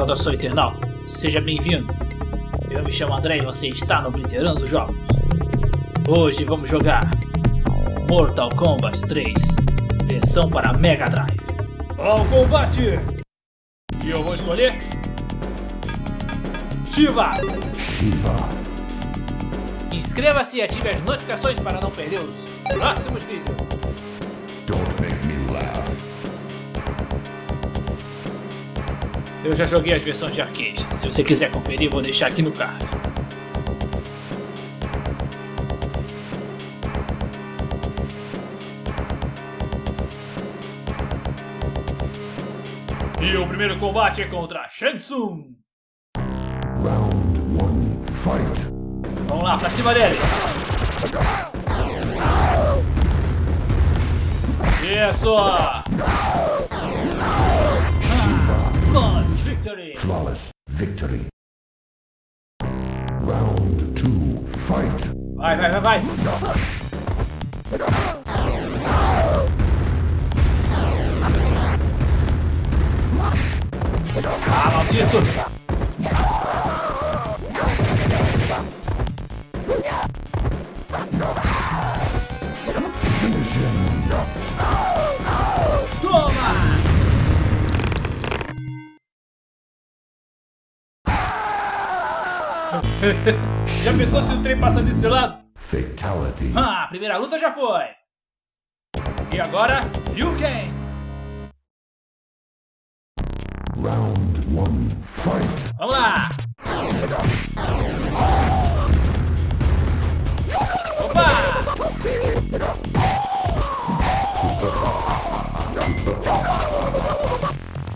Saudação internauta, seja bem-vindo. Eu me chamo André e você está no Blitterando Jogos. Hoje vamos jogar Mortal Kombat 3, versão para Mega Drive. Ao combate! E eu vou escolher Shiva! Shiva. Inscreva-se e ative as notificações para não perder os próximos vídeos. Don't make me Eu já joguei as versões de arcade. Se você quiser conferir, vou deixar aqui no card. E o primeiro combate é contra Shang Tsung. Round one, fight. Vamos lá, pra cima dele. Isso! Flawless victory. Round two, fight. Vai, vai, vai, vai! Ah, maldito! Já pensou se o trem passa desse lado? Fatality. Ah, a primeira luta já foi! E agora, Liu Kang! Round one, fight. Vamos lá! Opa!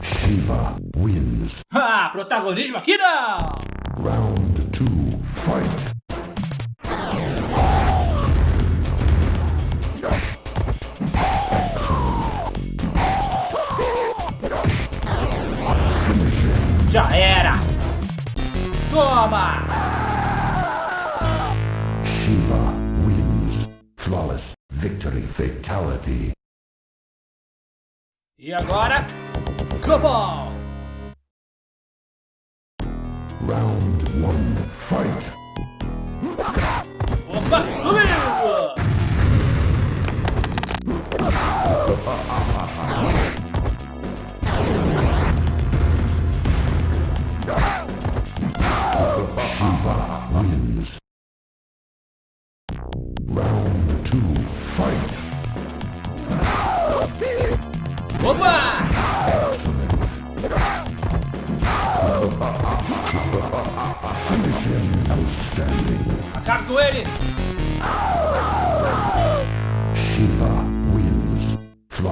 Shiva wins. Ah, protagonismo aqui não! Round. Já era! Toma! Shiva wins. Flawless victory. Fatality. E agora, Cobol! Round one, fight.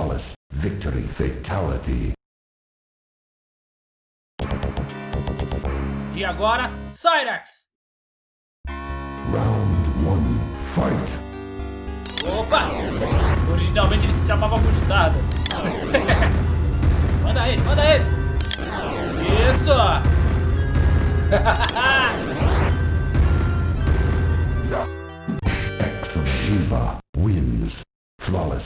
Flawless victory. Fatality. E agora, Cyrax! Round one, fight. Opa! Originalmente ele se chamava Mostarda. manda ele, manda ele! Isso! Excellent. Shiva wins. Flawless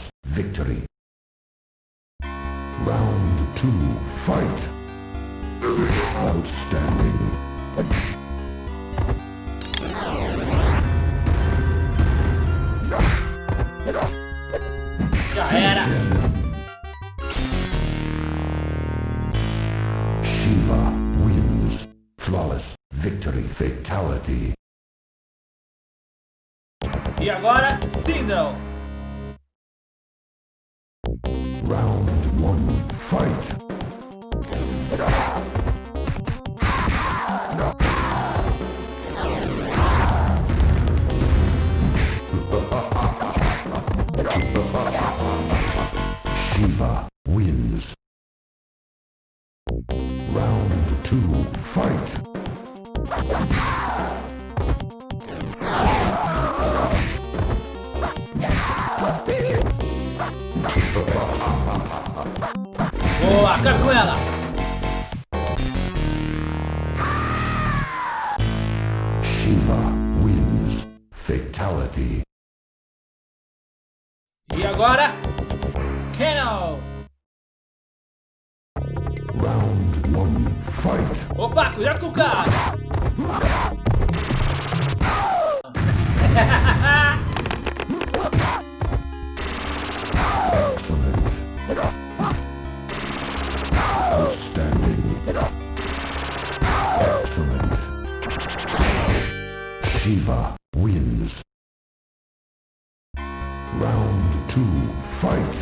Já era! Shiva wins. Flawless victory. Fatality. E agora, Sindel! Boa, acabe com ela! Shiva wins. Fatality. E agora, Kano! Round one, fight. Opa, cuidado com o cara. Round two, fight.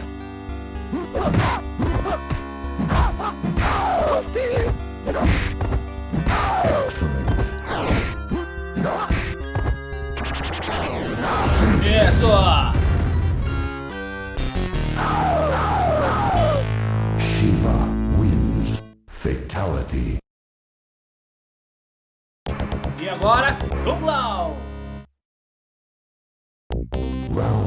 Isso. Uh, Shiva wins. Fatality. E agora, Kung Lao. Round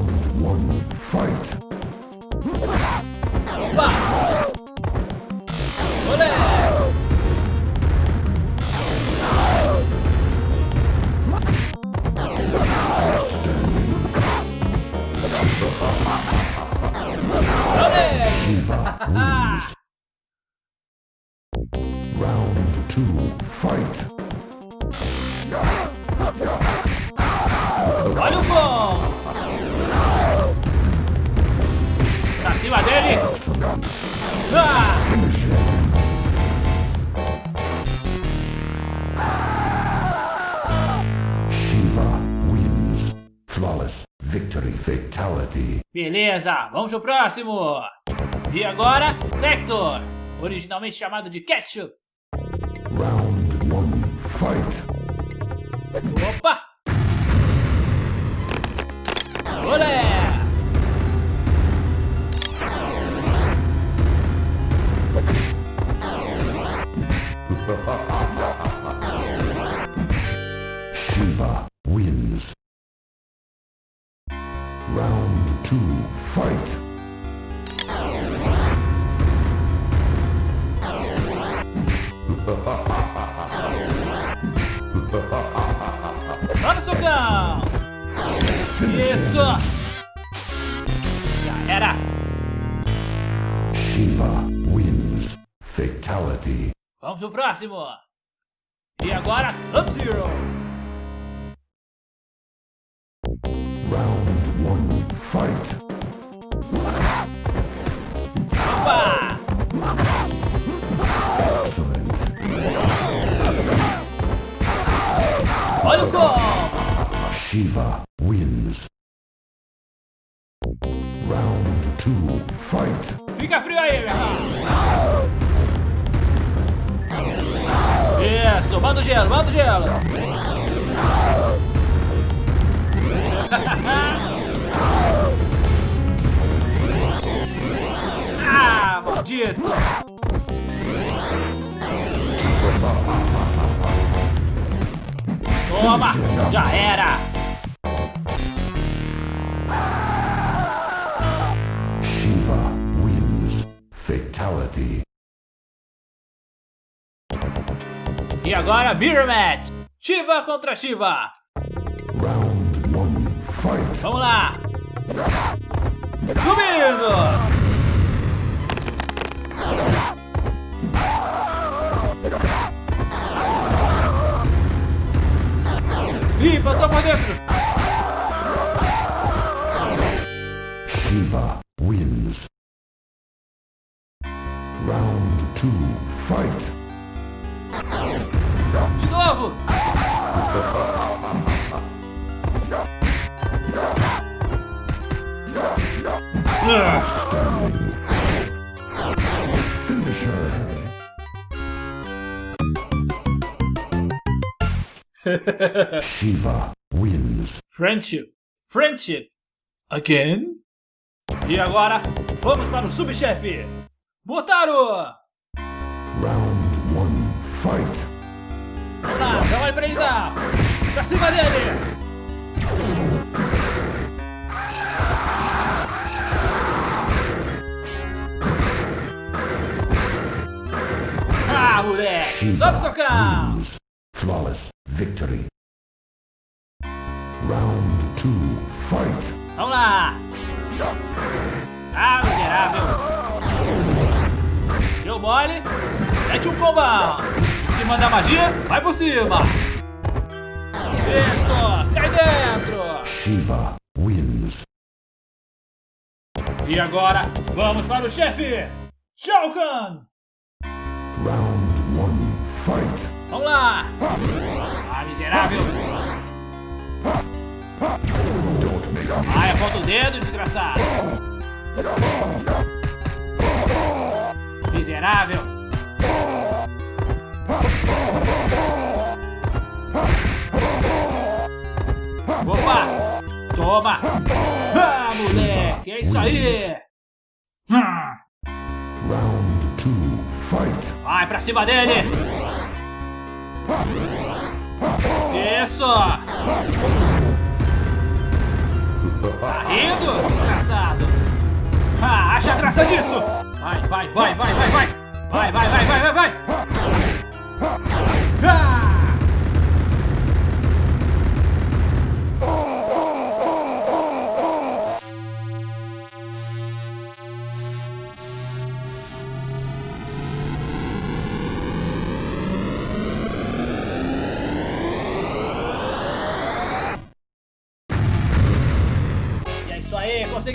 Round two, fight. Olha o bom. Pra cima dele. Ah. Shiva wins. Flawless victory fatality. Beleza, vamos pro próximo. E agora, Sector. Originalmente chamado de Ketchup. Round one, fight. Opa! Isso! Já era! Shiva wins. Fatality. Vamos pro próximo! E agora, Sub-Zero! Round one, fight. Opa! Olha o gol! Shiva Fica frio aí, irmão! Isso, manda o gelo, manda o gelo! ah, maldito! Toma, já era! Agora, Mirror Match! Shiva contra Shiva! Round one, fight. Vamos lá! Subindo! Novo! Shiva wins. Friendship. Friendship. Again? E agora, vamos para o subchefe. Motaro! Round. Lá, já vai prender! Pra cima dele! Ah, moleque! Sobe wins. Flawless victory. Round two, fight. Vamos lá! Ah, miserável! Deu mole! Mete um combão! Se mandar magia, vai por cima. Isso, cai dentro. Shiva wins. E agora, vamos para o chefe, Shao Kahn. Round one, fight. Vamos lá. Ah, miserável. Ai, aponta o dedo, desgraçado. Miserável. Toma! Ah, moleque! É isso aí! Fight. Vai pra cima dele! Isso! Tá rindo, desgraçado? Ah, acha graça disso! Vai, vai, vai, vai, vai, vai! Vai, vai, vai, vai, vai, vai!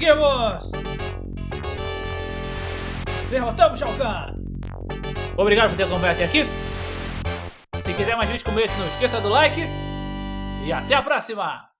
Conseguimos! Derrotamos Shao Kahn! Obrigado por ter acompanhado até aqui. Se quiser mais vídeos como esse, não esqueça do like. E até a próxima!